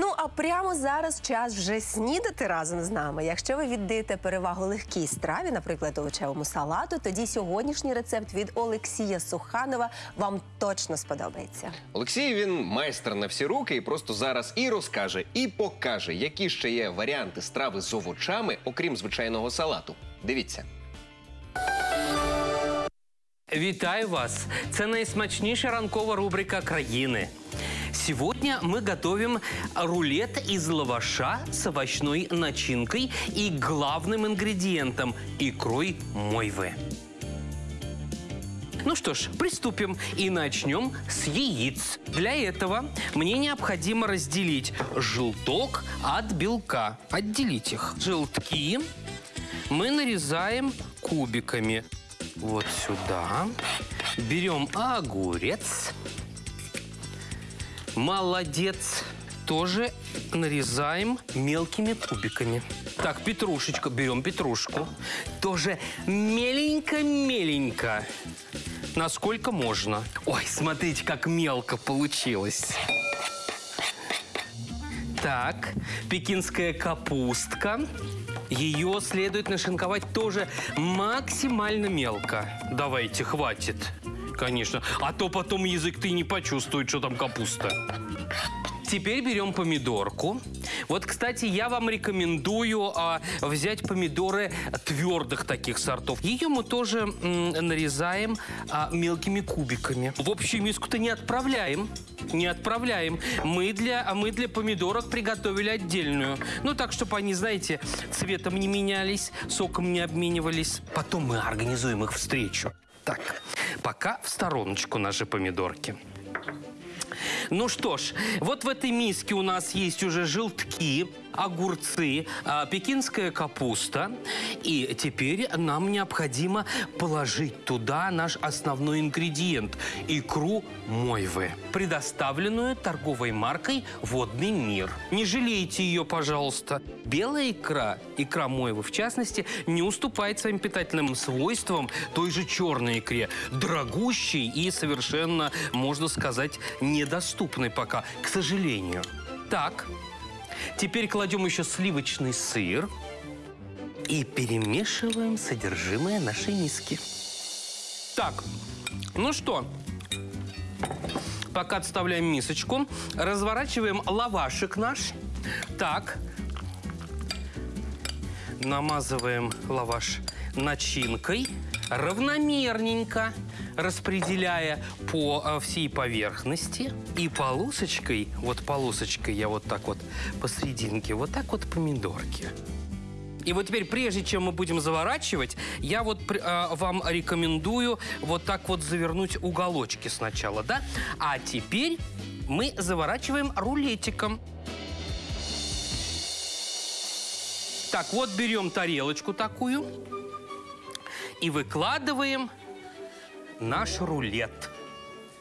Ну а прямо зараз час вже снідати разом з нами. Якщо ви віддаєте перевагу легкій страві, наприклад, овочевому салату, тоді сьогоднішній рецепт від Олексія Суханова вам точно сподобається. Олексій він майстер на всі руки і просто зараз і розкаже, і покаже, які ще є варіанти страви з овочами, окрім звичайного салату. Дивіться. Вітаю вас! Це найсмачніша ранкова рубрика країни. Сегодня мы готовим рулет из лаваша с овощной начинкой и главным ингредиентом – икрой мойвы. Ну что ж, приступим и начнем с яиц. Для этого мне необходимо разделить желток от белка. Отделить их. Желтки мы нарезаем кубиками. Вот сюда. Берем огурец. Молодец. Тоже нарезаем мелкими кубиками. Так, петрушечку. Берем петрушку. Тоже меленько-меленько. Насколько можно. Ой, смотрите, как мелко получилось. Так, пекинская капустка. Ее следует нашинковать тоже максимально мелко. Давайте, хватит. Конечно. А то потом язык ты не почувствует, что там капуста. Теперь берем помидорку. Вот, кстати, я вам рекомендую а, взять помидоры твердых таких сортов. Ее мы тоже м, нарезаем а, мелкими кубиками. В общую миску-то не отправляем. Не отправляем. Мы для, а мы для помидорок приготовили отдельную. Ну, так, чтобы они, знаете, цветом не менялись, соком не обменивались. Потом мы организуем их встречу. Так, пока в стороночку наши помидорки. Ну что ж, вот в этой миске у нас есть уже желтки, огурцы, а, пекинская капуста. И теперь нам необходимо положить туда наш основной ингредиент – икру мойвы, предоставленную торговой маркой «Водный мир». Не жалейте ее, пожалуйста. Белая икра, икра мойвы в частности, не уступает своим питательным свойствам той же черной икре, дорогущей и совершенно, можно сказать, недоступной пока, к сожалению. Так, теперь кладем еще сливочный сыр и перемешиваем содержимое нашей миски. Так, ну что, пока отставляем мисочку, разворачиваем лавашик наш. Так, намазываем лаваш начинкой равномерненько, распределяя по э, всей поверхности. И полосочкой, вот полосочкой я вот так вот посерединке, вот так вот помидорки. И вот теперь, прежде чем мы будем заворачивать, я вот э, вам рекомендую вот так вот завернуть уголочки сначала, да? А теперь мы заворачиваем рулетиком. Так, вот берем тарелочку такую и выкладываем наш рулет.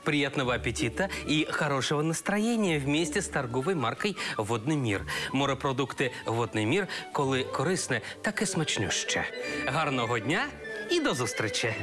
Приятного аппетита и хорошего настроєння вместе з торговою маркою Водний мір. Морепродукти Водний мір, коли корисне, так і смачнюще. Гарного дня і до зустрічі!